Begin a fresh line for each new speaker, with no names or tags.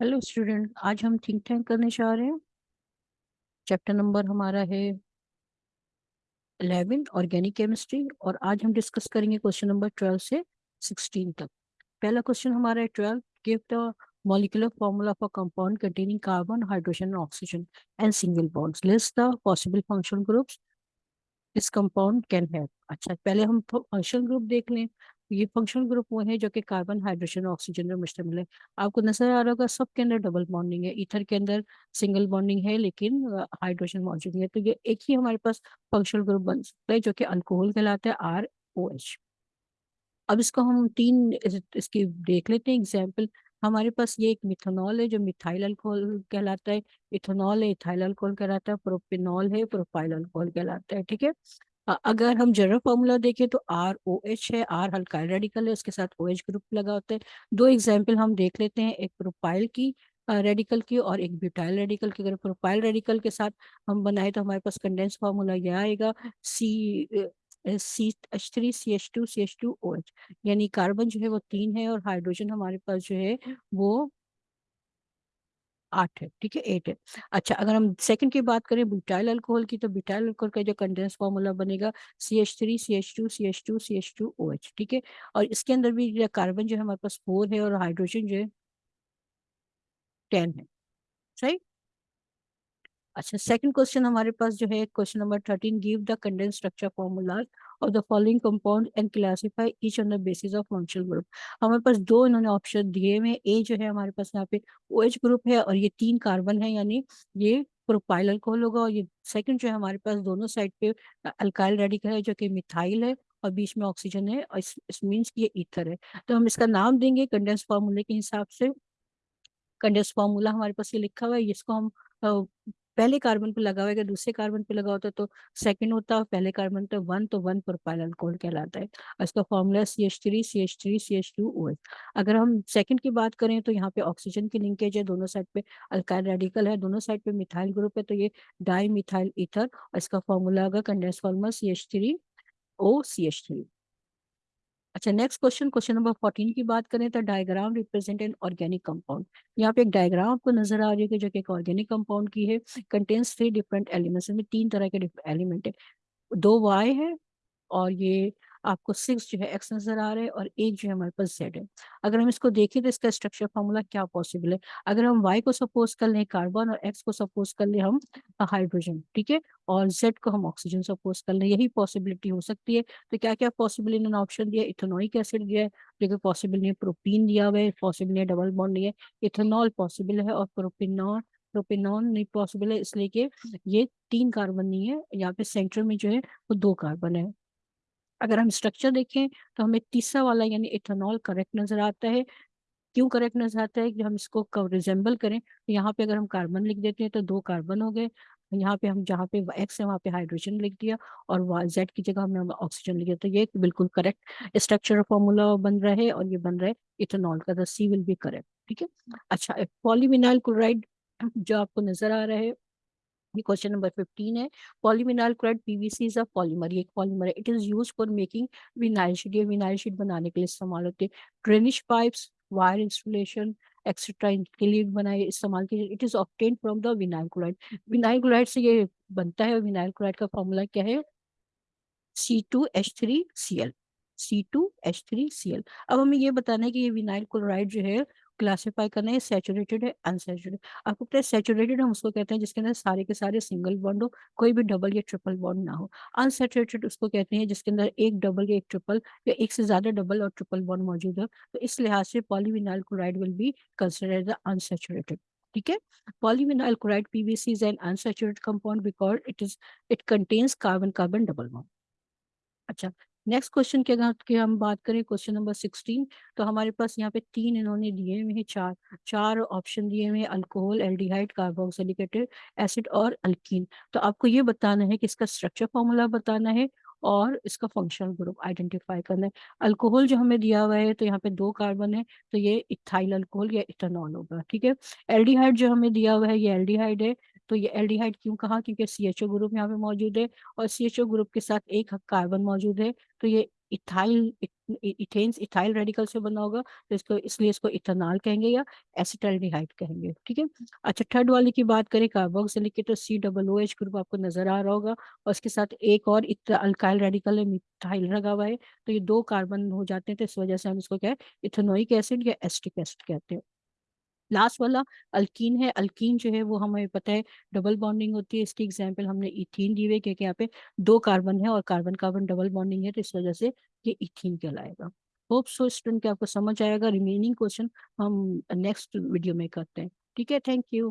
Hello student آج ہم think tank کرنے چاہ رہے ہیں۔ چیپٹر نمبر ہمارا ہے الیون آرگینک کیمسٹری اور آج ہم ڈسکس کریں گے کوشچن نمبر ٹویلو سے سکسٹین تک۔ پہلا کوشچن ہمارا ہے twelve give the molecular formula of a compound containing carbon, hydrogen, and oxygen and single bonds. List the possible functional groups this compound can اچھا پہلے ہم فنکشن گروپ دیکھ لیں۔ یہ فنکشنل گروپ وہ ہیں جو کہ کاربن ہائیڈروجن آکسیجن میں مشتمل ہے آپ کو نظر آ رہا ہوگا سب کے اندر ڈبل بانڈنگ ہے۔ ایتھر کے اندر سنگل بانڈنگ ہے لیکن ہائیڈروجن موجود ہے۔ تو یہ ایک ہی ہمارے پاس فنکشنل گروپ بن سکتا ہے جو کہ الکوہل کہلاتا ہے آر او ایچ اب اس کو ہم تین، اس کی دیکھ لیتے ہیں۔ اگزامپل ہمارے پاس یہ ایک میتھنول ہے جو میتھائل الکوہل کہلاتا ہے۔ ایتھنول ہے ایتھائل الکوہل کہلاتا ہے۔ پروپینول ہے پروپائل الکوہل کہلاتا ہے، ٹھیک ہے۔ اگر ہم جنرل فارمولا دیکھیں تو آر او ایچ ہے، آر ہلکا ریڈیکل ہے، اس کے ساتھ او ایچ گروپ لگا ہوتا ہے۔ دو ایگزامپل ہم دیکھ لیتے ہیں، ایک پروپائل کی ریڈیکل کی اور ایک بیوٹائل ریڈیکل کی۔ اگر پروپائل ریڈیکل کے ساتھ ہم بنائے تو ہمارے پاس کنڈینس فارمولا یہ آئے گا C C H three C H two C H two O H یعنی کاربن جو ہے وہ تین ہے اور ہائیڈروجن ہمارے پاس جو ہے وہ آٹھ ہے، ٹھیک ہے، ایٹ ہے۔ اچھا اگر ہم سیکنڈ کی بات کریں بیٹائل الکوہل کی، تو بیٹائل الکوہل کا جو کنڈینس فارمولا بنے گا C H three C H two C H two C H two O H ٹھیک ہے؟ اور اس کے اندر بھی کاربن جو ہے ہمارے پاس فور ہے اور ہائیڈروجن جو ہے ٹین ہے، صحیح؟ اچھا سیکنڈ کوشچن ہمارے پاس جو ہے question number 13 give the condense structure formulas of the following compound and classify each on the basis of functional group ہمارے پاس دو انہوں نے آپشن دیے ہوئے اے جو ہے، ہمارے پاس یہاں پہ او ایچ گروپ ہے اور یہ تین کاربن ہے یعنی یہ پروپائل الکوہل ہوگا اور یہ سیکنڈ جو ہے، ہمارے پاس دونوں سائڈ پہ الکائل ریڈیکل ہے جو کہ میتھائل ہے اور بیچ میں آکسیجن ہے اور اس مینس یہ ایتھر ہے۔ تو ہم اس کا نام دیں گے کنڈینس فارمولے کے حساب سے۔ کنڈینس فارمولا ہمارے پاس یہ لکھا ہوا ہے، جس کو ہم پہلے کاربن پہ لگا ہوا ہے کہ دوسرے کاربن پہ لگا ہوتا ہے تو سیکنڈ ہوتا ہے اور پہلے کاربن تو ون تو ون پروپائل الکول کہلاتا ہے۔ اس کا formula C H three C H three C H two O S اگر ہم سیکنڈ کی بات کریں تو یہاں پہ آکسیجن کی لنکیج ہے دونوں سائڈ پہ الکائل ریڈیکل ہے دونوں سائڈ پہ میتھائل گروپ ہے تو یہ ڈائی میتھائل ایتھر اس کا فارمولا ہوگا condense formula C H three O C H three اچھا نیکسٹ کوشچن کوشچن نمبر 14 کی بات کریں تو diagram represent an organic compound یہاں پہ ایک ڈائیگرام آپ کو نظر آ رہی ہے جو کہ ایک آرگینک کمپاؤنڈ کی ہے کنٹینس تھری ڈفرینٹ ایلیمنٹس میں تین طرح کے ایلیمنٹ ہے دو وائی ہے اور یہ آپ کو سکس جو ہے ایکس نظر آ رہا ہے اور ایک جو ہے ہمارے پاس زیڈ ہے۔ اگر ہم اس کو دیکھیں تو اس کا اسٹرکچر فارمولا کیا پاسبل ہے؟ اگر ہم وائی کو سپوز کر لیں کاربن اور ایکس کو سپوز کر لیں ہم ہائیڈروجن ٹھیک ہے؟ اور زیڈ کو ہم آکسیجن سپوز کر لیں، یہی پاسبلٹی ہو سکتی ہے۔ تو کیا کیا پاسبل انہوں نے آپشن دیا ایتھنوئک ایسڈ دیا ہے، لیکن پاسبل نہیں پروپین دیا ہوا ہے پاسبل نہیں ڈبل بانڈ نہیں ہے۔ ایتھنول پاسبل ہے اور پروپینال پروپینون نہیں پاسبل ہے، اس لیے کہ یہ تین کاربن نہیں ہے، یہاں پہ سینٹر میں جو ہے وہ دو کاربن ہے۔ اگر ہم اسٹرکچر دیکھیں تو ہمیں تیسرا والا یعنی ایتھانول کریکٹ نظر آتا ہے۔ کیوں کریکٹ نظر آتا ہے؟ کہ ہم اس کو ریزمبل کریں تو یہاں پہ اگر ہم کاربن لکھ دیتے ہیں تو دو کاربن ہو گئے۔ یہاں پہ ہم جہاں پہ ایکس ہے وہاں پہ ہائیڈروجن لکھ دیا اور زیڈ کی جگہ ہم نے آکسیجن لکھ دیا۔ تو یہ بالکل کریکٹ اسٹرکچر فارمولا بن رہا ہے اور یہ بن رہا ہے ایتھانول کا۔ سی ول بی کریکٹ ٹھیک ہے؟ ہاں۔ اچھا پولی وینائل کلورائڈ جو آپ کو نظر آ رہا ہے یہ کوشچن نمبر 15 ہے پولیمینال کلڈ پی وی سی از اے پالیمر یہ ایک پالیمر ہے it is used for making vinyl sheet یہ وینائل شیٹ بنانے کے لیے استعمال ہوتے ہیں drainage pipes wire installation extra ان کے لیے بنائے، استعمال کیے it is obtained from the vinyl chloride vinyl chloride سے یہ بنتا ہے وینائل کلائڈ کا فارمولا کیا ہے C two H three C L C two H three C L اب ہمیں یہ بتانا ہے کہ یہ وینائل کلورائڈ جو ہے کلاسیفائی کرنا ہے سیچوریٹڈ ہے انسیچوریٹڈ آپ کو پتہ ہے سیچوریٹڈ ہم اس کو کہتے ہیں جس کے اندر سارے کے سارے سنگل بانڈ ہو کوئی بھی ڈبل یا ٹرپل بانڈ نہ ہو انسیچوریٹڈ اس کو کہتے ہیں جس کے اندر ایک ڈبل یا ایک ٹرپل یا ایک سے زیادہ ڈبل اور ٹرپل بانڈ موجود ہو تو اس لحاظ سے polyvinyl chloride will be considered unsaturated ٹھیک ہے polyvinyl chloride P V C is an unsaturated compound because it is it contains carbon carbon double bond اچھا نیکسٹ کوشچن کے اگر کہ ہم بات کریں کوشچن نمبر سکسٹین تو ہمارے پاس یہاں پہ تین انہوں نے دیے ہوئے ہیں چار چار آپشن دیے ہوئے ہیں الکوہول ایلڈیہائڈ کاربوکسلیکیٹڈ ایسڈ اور الکین تو آپ کو یہ بتانا ہے کہ اس کا اسٹرکچر فارمولا بتانا ہے اور اس کا فنکشنل گروپ آئیڈینٹیفائی کرنا ہے الکوہول جو ہمیں دیا ہوا ہے تو یہاں پہ دو کاربن ہے تو یہ اتھائل الکوہول یا اتنال ہوگا ٹھیک ہے ایل ڈی ہائڈ جو ہمیں دیا ہوا ہے یہ ایل ڈی ہائڈ ہے تو یہ ایلڈیہائیڈ کیوں کہا؟ کیونکہ سی ایچ او گروپ یہاں پہ موجود ہے اور سی ایچ او گروپ کے ساتھ ایک کاربن موجود ہے، تو یہ ایتھائل ایتھائل ریڈیکل سے بنا ہوگا، تو اس کو اس لیے اس کو اتنال کہیں گے یا ایسیٹلڈیہائڈ کہیں گے، ٹھیک ہے؟ اچھا تھرڈ والے کی بات کریں کاربوکسلک کے تو C double O H group آپ کو نظر آ رہا ہوگا، اور اس کے ساتھ ایک اور الکائل ریڈیکل ہے میتھائل لگا ہوا ہے، تو یہ دو کاربن ہو جاتے ہیں، تو اس وجہ سے ہم اس کو کیا ہے ایسڈ یا ایسٹک ایسڈ کہتے ہیں۔ لاسٹ والا الکین ہے الکین جو ہے وہ ہمیں پتہ ہے ڈبل بانڈنگ ہوتی ہے اس کی ایگزامپل ہم نے ایتھین دی ہوئی کیونکہ یہاں پہ دو کاربن ہے اور کاربن کاربن ڈبل بانڈنگ ہے تو اس وجہ سے یہ ایتھین کہلائے گا ہوپ سو اسٹوڈنٹ کے آپ کو سمجھ آئے گا ریمیننگ کوشچن ہم نیکسٹ ویڈیو میں کرتے ہیں ٹھیک ہے تھینک یو